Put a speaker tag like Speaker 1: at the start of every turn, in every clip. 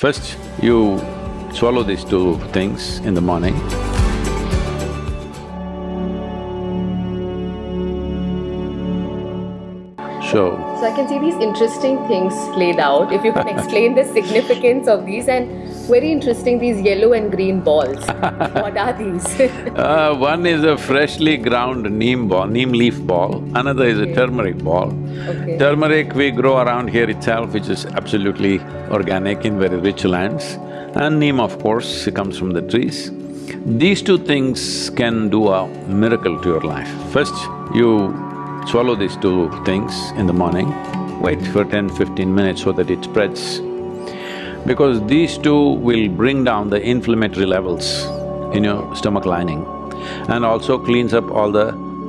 Speaker 1: First, you swallow these two things in the morning. So,
Speaker 2: So I can see these interesting things laid out. If you can explain the significance of these and very interesting these yellow and green balls. what are these?
Speaker 1: uh, one is a freshly ground neem ball, neem leaf ball, another is a turmeric ball.
Speaker 2: Okay.
Speaker 1: Turmeric we grow around here itself, which is absolutely organic in very rich lands. And neem, of course, comes from the trees. These two things can do a miracle to your life. First, you swallow these two things in the morning, wait for 10-15 minutes so that it spreads. Because these two will bring down the inflammatory levels in your stomach lining and also cleans up all the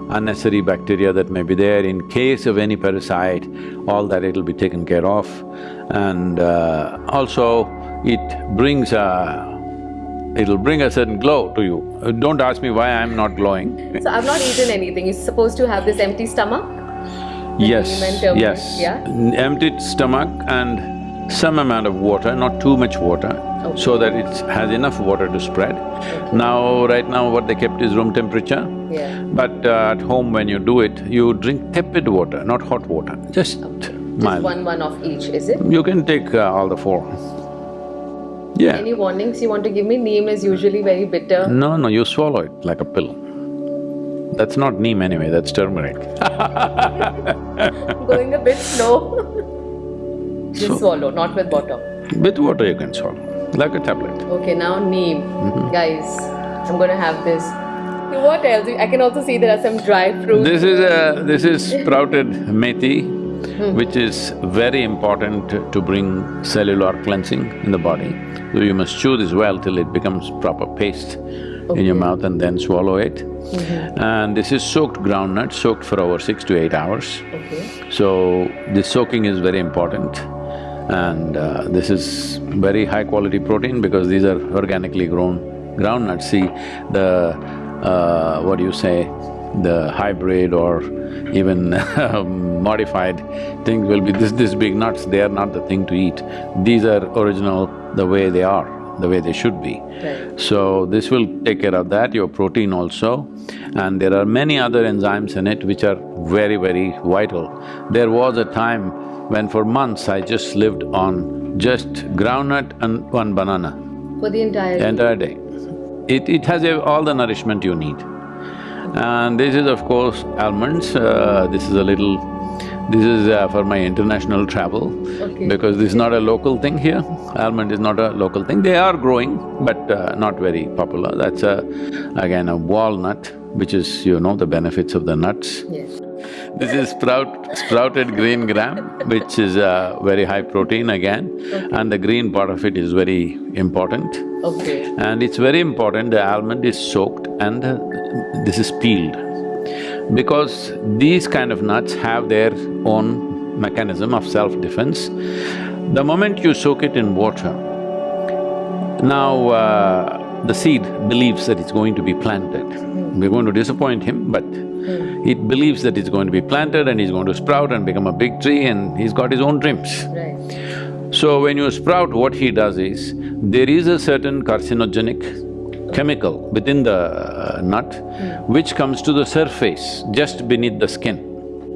Speaker 1: unnecessary bacteria that may be there. In case of any parasite, all that it'll be taken care of. And uh, also, it brings a… it'll bring a certain glow to you. Uh, Don't ask me why I'm not glowing.
Speaker 2: so I've not eaten anything. You're supposed to have this empty stomach?
Speaker 1: Yes,
Speaker 2: neem and turmeric,
Speaker 1: yes.
Speaker 2: yeah?
Speaker 1: Empty stomach and some amount of water, not too much water, so that it has enough water to spread. Now, right now what they kept is room temperature.
Speaker 2: Yeah.
Speaker 1: But uh, at home when you do it, you drink tepid water, not hot water, just
Speaker 2: Just
Speaker 1: mild.
Speaker 2: one one of each, is it?
Speaker 1: You can take uh, all the four. Yeah.
Speaker 2: Any warnings you want to give me? Neem is usually very bitter.
Speaker 1: No, no, you swallow it like a pill. That's not neem anyway, that's turmeric.
Speaker 2: Going a bit slow. Just
Speaker 1: So-
Speaker 2: swallow, not with water.
Speaker 1: With water you can swallow, like a tablet.
Speaker 2: Okay, now neem.
Speaker 1: Mm-hmm.
Speaker 2: Guys, I'm gonna have this. What else? I can also see there are some dry fruits.
Speaker 1: This is a… this is sprouted methi, hmm. which is very important to bring cellular cleansing in the body. So you must chew this well till it becomes proper paste in your mouth and then swallow it. Mm-hmm. And this is soaked groundnut, soaked for over six to eight hours.
Speaker 2: Okay.
Speaker 1: So, this soaking is very important and uh, this is very high quality protein because these are organically grown groundnuts. See, the… Uh, what do you say, the hybrid or even modified things will be this, this big nuts, they are not the thing to eat. These are original the way they are, the way they should be.
Speaker 2: Right.
Speaker 1: So this will take care of that, your protein also. And there are many other enzymes in it which are very, very vital. There was a time when for months I just lived on just groundnut and one banana
Speaker 2: For the entire
Speaker 1: the entire day. It… it has a- all the nourishment you need. And this is of course almonds, uh, this is a little… this is uh, for my international travel
Speaker 2: Okay.
Speaker 1: because this is not a local thing here. Almond is not a local thing. They are growing, but uh, not very popular. That's a… again a walnut, which is, you know, the benefits of the nuts.
Speaker 2: Yes.
Speaker 1: This is sprout… sprouted green gram, which is uh, very high protein again, and the green part of it is very important.
Speaker 2: Okay.
Speaker 1: And it's very important, the almond is soaked and uh, this is peeled. Because these kind of nuts have their own mechanism of self-defense. The moment you soak it in water, now uh, the seed believes that it's going to be planted. We're going to disappoint him, but it believes that it's going to be planted and he's going to sprout and become a big tree and he's got his own dreams.
Speaker 2: Right.
Speaker 1: So when you sprout, what he does is, there is a certain carcinogenic chemical within the uh, nut which comes to the surface, just beneath the skin,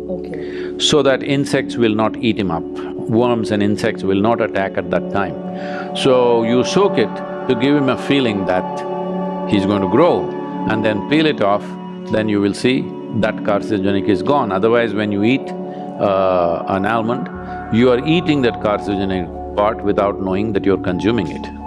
Speaker 2: Okay.
Speaker 1: so that insects will not eat him up. Worms and insects will not attack at that time. So you soak it to give him a feeling that he's going to grow and then peel it off, then you will see that carcinogenic is gone. Otherwise, when you eat uh, an almond, you are eating that carcinogenic part without knowing that you're consuming it.